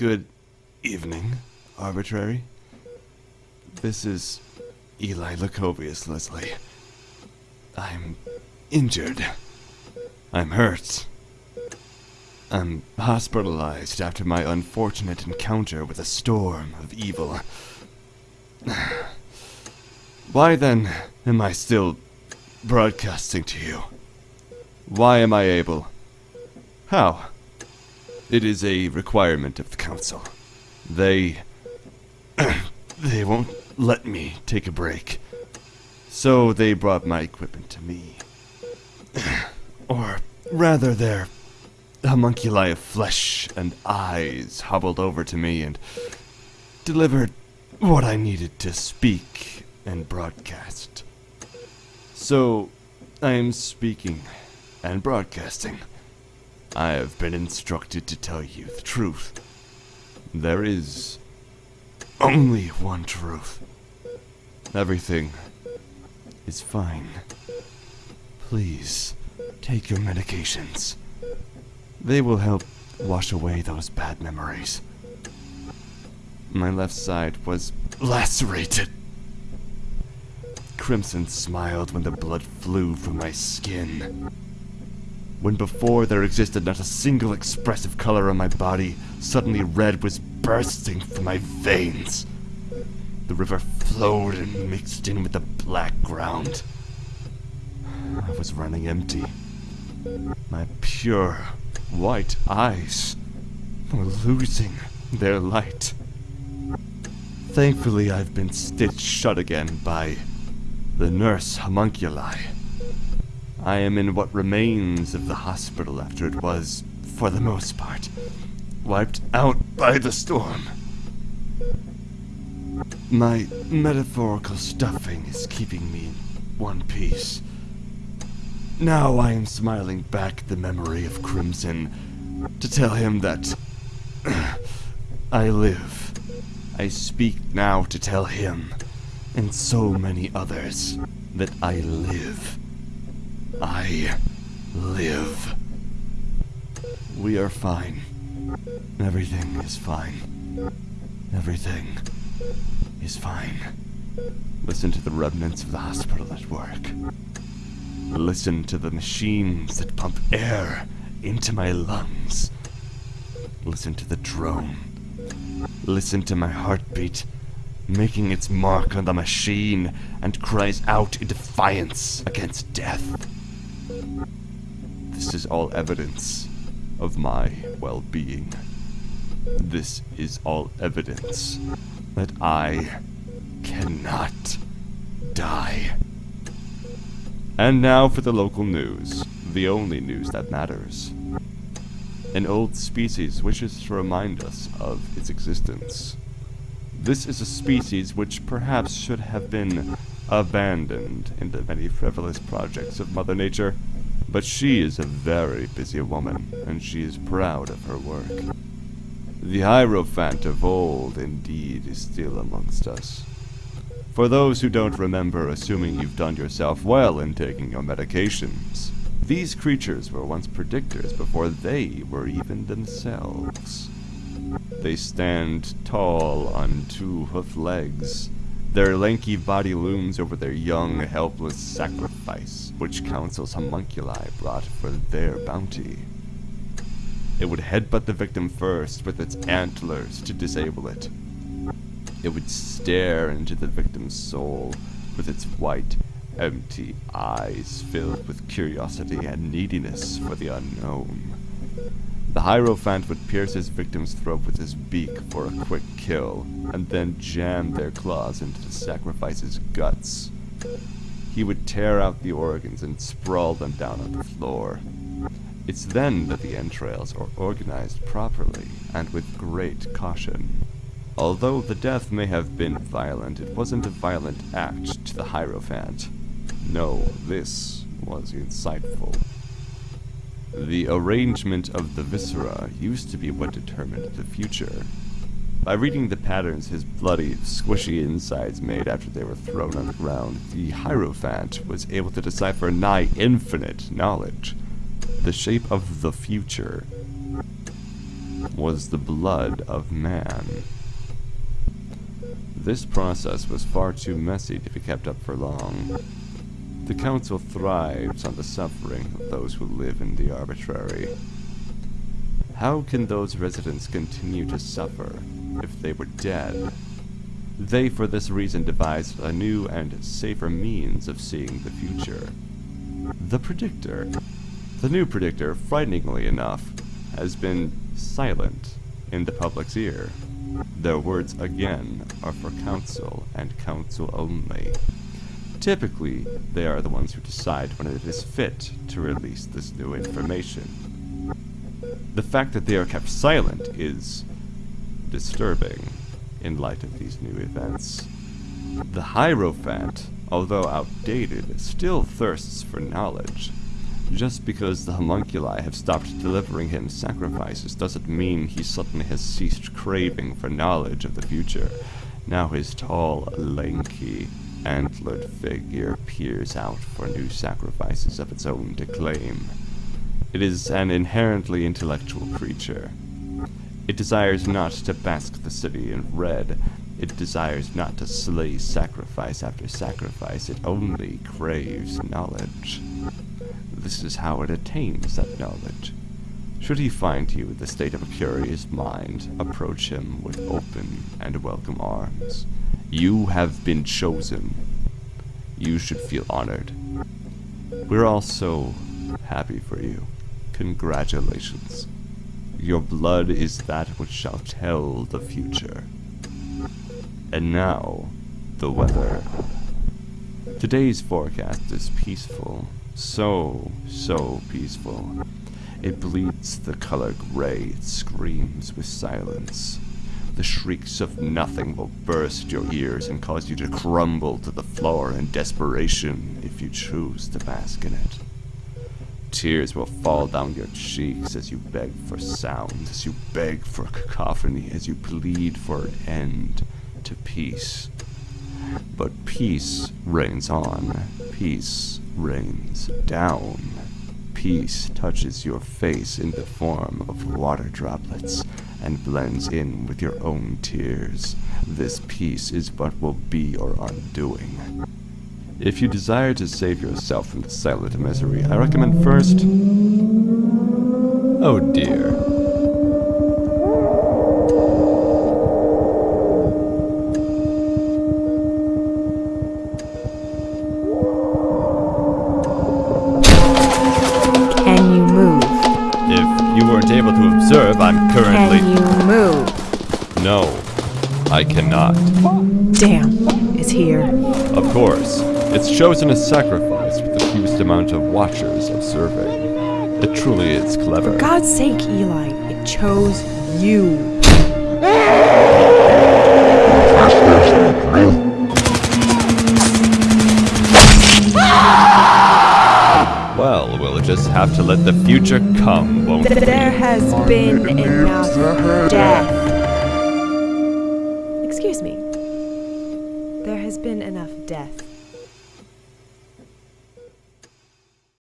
Good evening, Arbitrary. This is Eli Lacovius, Leslie. I'm injured. I'm hurt. I'm hospitalized after my unfortunate encounter with a storm of evil. Why then am I still broadcasting to you? Why am I able? How? It is a requirement of the council. They. they won't let me take a break. So they brought my equipment to me. or rather, their homunculi of flesh and eyes hobbled over to me and delivered what I needed to speak and broadcast. So, I am speaking and broadcasting. I have been instructed to tell you the truth. There is only one truth. Everything is fine. Please, take your medications. They will help wash away those bad memories. My left side was lacerated. Crimson smiled when the blood flew from my skin. When before there existed not a single expressive color on my body, suddenly red was bursting from my veins. The river flowed and mixed in with the black ground. I was running empty. My pure, white eyes were losing their light. Thankfully, I've been stitched shut again by the nurse homunculi. I am in what remains of the hospital after it was, for the most part, wiped out by the storm. My metaphorical stuffing is keeping me in one piece. Now I am smiling back the memory of Crimson to tell him that I live. I speak now to tell him, and so many others, that I live. I live. We are fine. Everything is fine. Everything is fine. Listen to the remnants of the hospital at work. Listen to the machines that pump air into my lungs. Listen to the drone. Listen to my heartbeat making its mark on the machine and cries out in defiance against death. This is all evidence of my well being. This is all evidence that I cannot die. And now for the local news, the only news that matters. An old species wishes to remind us of its existence. This is a species which perhaps should have been abandoned in the many frivolous projects of Mother Nature. But she is a very busy woman, and she is proud of her work. The Hierophant of old, indeed, is still amongst us. For those who don't remember assuming you've done yourself well in taking your medications, these creatures were once predictors before they were even themselves. They stand tall on two hoof legs, their lanky body looms over their young, helpless sacrifice, which council's homunculi brought for their bounty. It would headbutt the victim first with its antlers to disable it. It would stare into the victim's soul with its white, empty eyes filled with curiosity and neediness for the unknown. The Hierophant would pierce his victim's throat with his beak for a quick kill, and then jam their claws into the sacrifice's guts. He would tear out the organs and sprawl them down on the floor. It's then that the entrails are organized properly and with great caution. Although the death may have been violent, it wasn't a violent act to the Hierophant. No, this was insightful. The arrangement of the viscera used to be what determined the future. By reading the patterns his bloody, squishy insides made after they were thrown on the ground, the Hierophant was able to decipher nigh infinite knowledge. The shape of the future. was the blood of man. This process was far too messy to be kept up for long. The Council thrives on the suffering of those who live in the arbitrary. How can those residents continue to suffer if they were dead? They, for this reason, devised a new and safer means of seeing the future. The Predictor. The new Predictor, frighteningly enough, has been silent in the public's ear. Their words, again, are for Council and Council only. Typically, they are the ones who decide when it is fit to release this new information. The fact that they are kept silent is disturbing in light of these new events. The Hierophant, although outdated, still thirsts for knowledge. Just because the homunculi have stopped delivering him sacrifices doesn't mean he suddenly has ceased craving for knowledge of the future. Now his tall, lanky, antlered figure peers out for new sacrifices of its own to claim. It is an inherently intellectual creature. It desires not to bask the city in red. It desires not to slay sacrifice after sacrifice. It only craves knowledge. This is how it attains that knowledge. Should he find you in the state of a curious mind, approach him with open and welcome arms. You have been chosen. You should feel honored. We're all so happy for you. Congratulations. Your blood is that which shall tell the future. And now, the weather. Today's forecast is peaceful. So, so peaceful. It bleeds the color gray, it screams with silence. The shrieks of nothing will burst your ears and cause you to crumble to the floor in desperation if you choose to bask in it. Tears will fall down your cheeks as you beg for sound, as you beg for cacophony, as you plead for an end to peace. But peace reigns on, peace rains down. Peace touches your face in the form of water droplets and blends in with your own tears. This peace is what will be your undoing. If you desire to save yourself from the silent misery, I recommend first... Oh dear. I'm currently... Can you move? No, I cannot. Damn, it's here. Of course, it's chosen a sacrifice with the fewest amount of watchers observing. It truly is clever. For God's sake, Eli, it chose you. Well, we'll just have to let the future come, won't we? There has been enough death. Excuse me. There has been enough death.